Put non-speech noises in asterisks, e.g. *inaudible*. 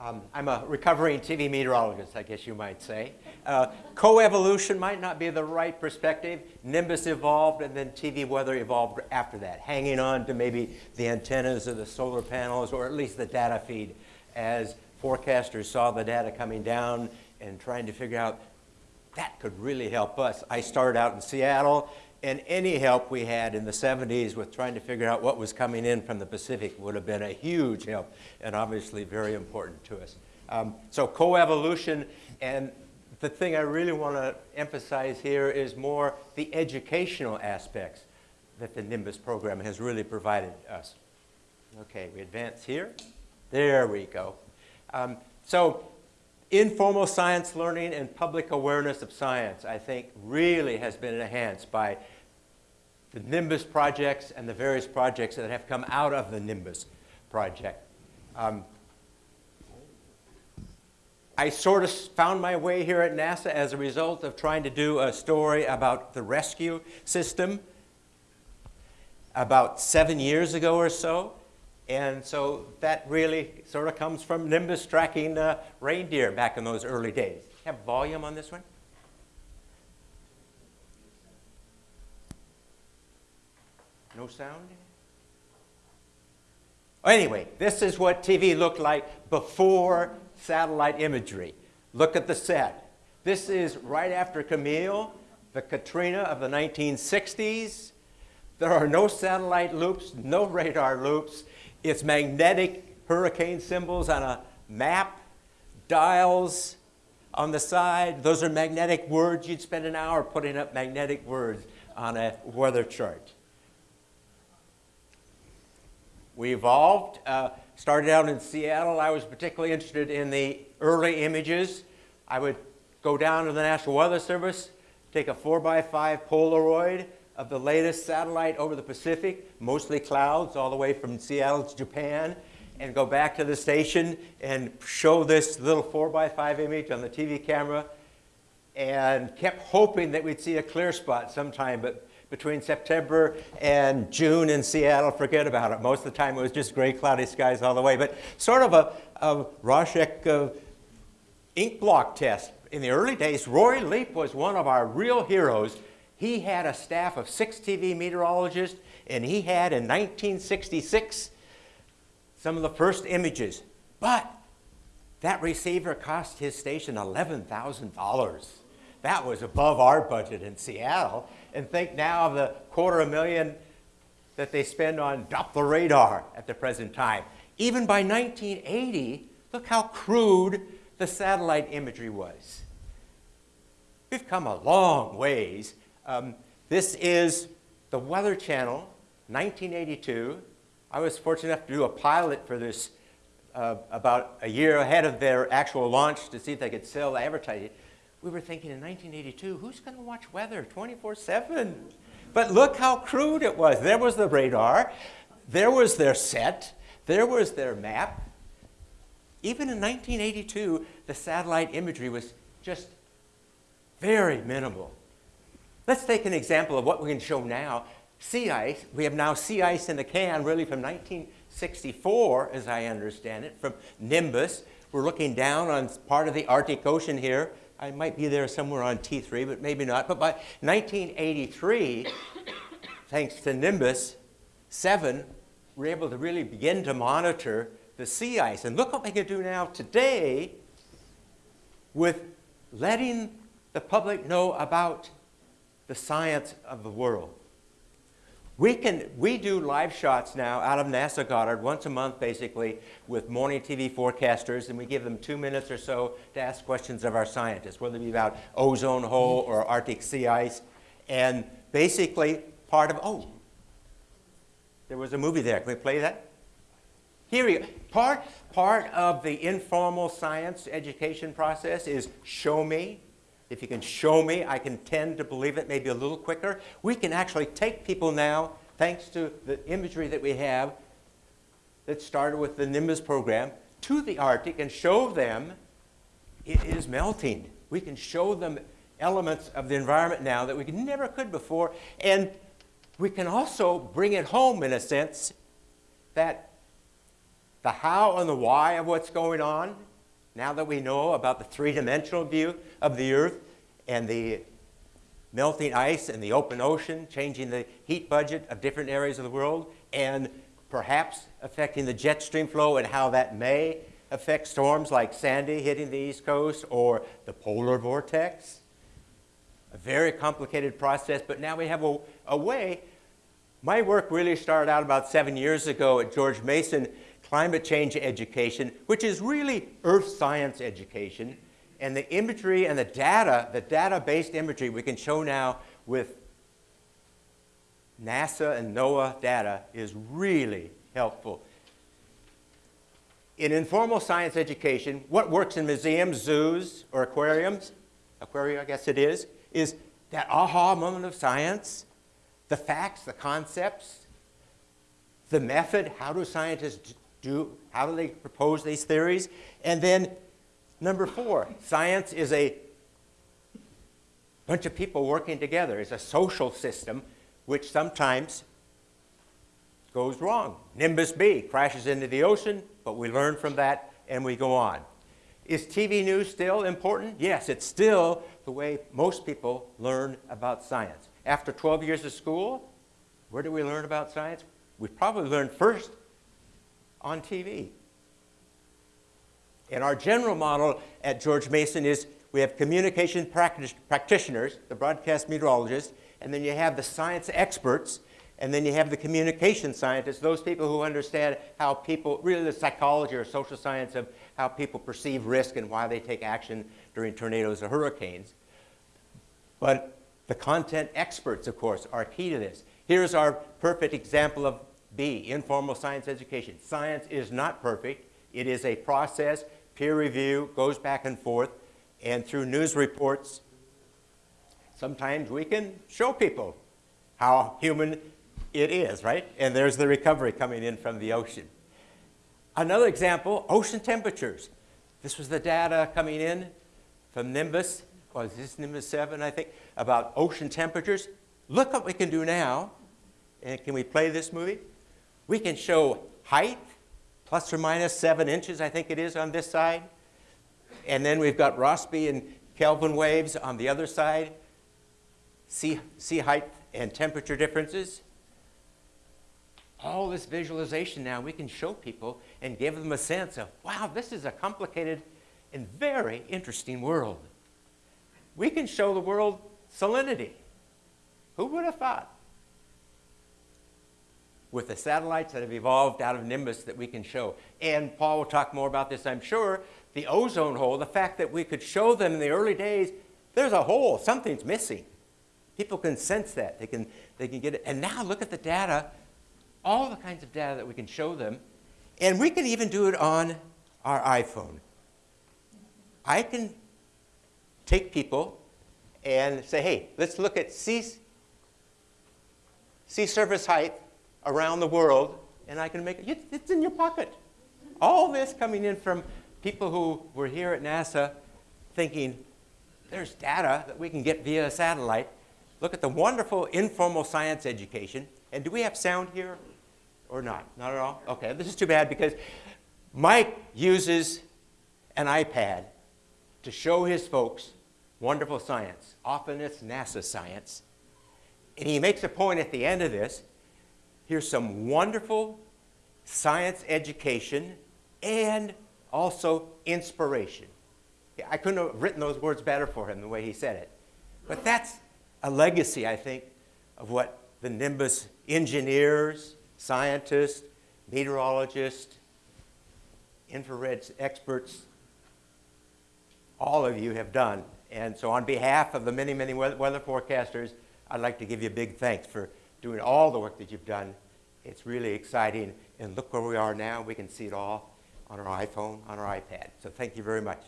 Um, I'm a recovering TV meteorologist, I guess you might say. Uh, coevolution might not be the right perspective. Nimbus evolved and then TV weather evolved after that, hanging on to maybe the antennas or the solar panels or at least the data feed as forecasters saw the data coming down and trying to figure out that could really help us. I started out in Seattle and any help we had in the 70s with trying to figure out what was coming in from the Pacific would have been a huge help and obviously very important to us. Um, so coevolution and the thing I really want to emphasize here is more the educational aspects that the Nimbus program has really provided us. Okay, we advance here. There we go. Um, so informal science learning and public awareness of science, I think, really has been enhanced by the Nimbus projects and the various projects that have come out of the Nimbus project. Um, I sort of found my way here at NASA as a result of trying to do a story about the rescue system about seven years ago or so. And so that really sort of comes from Nimbus tracking uh, reindeer back in those early days. Have volume on this one? No sound? Anyway, this is what TV looked like before satellite imagery. Look at the set. This is right after Camille, the Katrina of the 1960s. There are no satellite loops, no radar loops. It's magnetic hurricane symbols on a map, dials on the side. Those are magnetic words. You'd spend an hour putting up magnetic words on a weather chart. We evolved, uh, started out in Seattle. I was particularly interested in the early images. I would go down to the National Weather Service, take a 4x5 Polaroid, of the latest satellite over the Pacific, mostly clouds, all the way from Seattle to Japan, and go back to the station and show this little 4x5 image on the TV camera, and kept hoping that we'd see a clear spot sometime, but between September and June in Seattle, forget about it. Most of the time it was just gray, cloudy skies all the way, but sort of a, a Rorschach uh, ink block test. In the early days, Roy Leep was one of our real heroes he had a staff of six TV meteorologists, and he had in 1966 some of the first images. But that receiver cost his station $11,000. That was above our budget in Seattle. And think now of the quarter of a million that they spend on Doppler radar at the present time. Even by 1980, look how crude the satellite imagery was. We've come a long ways um, this is the Weather Channel, 1982. I was fortunate enough to do a pilot for this uh, about a year ahead of their actual launch to see if they could sell the advertising. We were thinking in 1982, who's going to watch weather 24-7? But look how crude it was. There was the radar. There was their set. There was their map. Even in 1982, the satellite imagery was just very minimal. Let's take an example of what we can show now. Sea ice, we have now sea ice in the can really from 1964, as I understand it, from Nimbus. We're looking down on part of the Arctic Ocean here. I might be there somewhere on T3, but maybe not. But by 1983, *coughs* thanks to Nimbus 7, we're able to really begin to monitor the sea ice. And look what we can do now today with letting the public know about the science of the world. We, can, we do live shots now out of NASA Goddard once a month, basically, with morning TV forecasters, and we give them two minutes or so to ask questions of our scientists, whether it be about ozone hole or Arctic sea ice. And basically, part of, oh, there was a movie there. Can we play that? Here we go. Part, part of the informal science education process is show me, if you can show me, I can tend to believe it maybe a little quicker. We can actually take people now, thanks to the imagery that we have that started with the Nimbus program, to the Arctic and show them it is melting. We can show them elements of the environment now that we never could before. And we can also bring it home in a sense that the how and the why of what's going on now that we know about the three-dimensional view of the Earth and the melting ice and the open ocean, changing the heat budget of different areas of the world, and perhaps affecting the jet stream flow and how that may affect storms like Sandy hitting the East Coast or the polar vortex. A very complicated process, but now we have a, a way. My work really started out about seven years ago at George Mason Climate Change Education, which is really earth science education. And the imagery and the data, the data-based imagery we can show now with NASA and NOAA data is really helpful. In informal science education, what works in museums, zoos, or aquariums, aquaria I guess it is, is that aha moment of science, the facts, the concepts, the method, how do scientists do, how do they propose these theories, and then number four, science is a bunch of people working together. It's a social system which sometimes goes wrong. Nimbus B crashes into the ocean, but we learn from that and we go on. Is TV news still important? Yes, it's still the way most people learn about science. After 12 years of school, where do we learn about science? We probably learned first on TV. And our general model at George Mason is we have communication practitioners, the broadcast meteorologists, and then you have the science experts, and then you have the communication scientists, those people who understand how people, really the psychology or social science of how people perceive risk and why they take action during tornadoes or hurricanes. But the content experts, of course, are key to this. Here's our perfect example of B, informal science education. Science is not perfect. It is a process, peer review, goes back and forth, and through news reports, sometimes we can show people how human it is, right? And there's the recovery coming in from the ocean. Another example, ocean temperatures. This was the data coming in from Nimbus, was this Nimbus 7, I think, about ocean temperatures. Look what we can do now. And can we play this movie? We can show height, plus or minus 7 inches, I think it is on this side. And then we've got Rossby and Kelvin waves on the other side sea, sea height and temperature differences. All this visualization now we can show people and give them a sense of, wow, this is a complicated and very interesting world. We can show the world salinity. Who would have thought? With the satellites that have evolved out of Nimbus that we can show. And Paul will talk more about this, I'm sure. The ozone hole, the fact that we could show them in the early days, there's a hole, something's missing. People can sense that. They can, they can get it. And now look at the data, all the kinds of data that we can show them. And we can even do it on our iPhone. I can take people and say, hey, let's look at sea, sea surface height around the world, and I can make it, it's in your pocket. All this coming in from people who were here at NASA thinking, there's data that we can get via satellite look at the wonderful informal science education. And do we have sound here or not? Not at all? Okay, this is too bad because Mike uses an iPad to show his folks wonderful science. Often it's NASA science. And he makes a point at the end of this. Here's some wonderful science education and also inspiration. I couldn't have written those words better for him the way he said it. But that's a legacy, I think, of what the Nimbus engineers, scientists, meteorologists, infrared experts, all of you have done. And so on behalf of the many, many weather forecasters, I'd like to give you a big thanks for doing all the work that you've done. It's really exciting. And look where we are now. We can see it all on our iPhone, on our iPad. So thank you very much.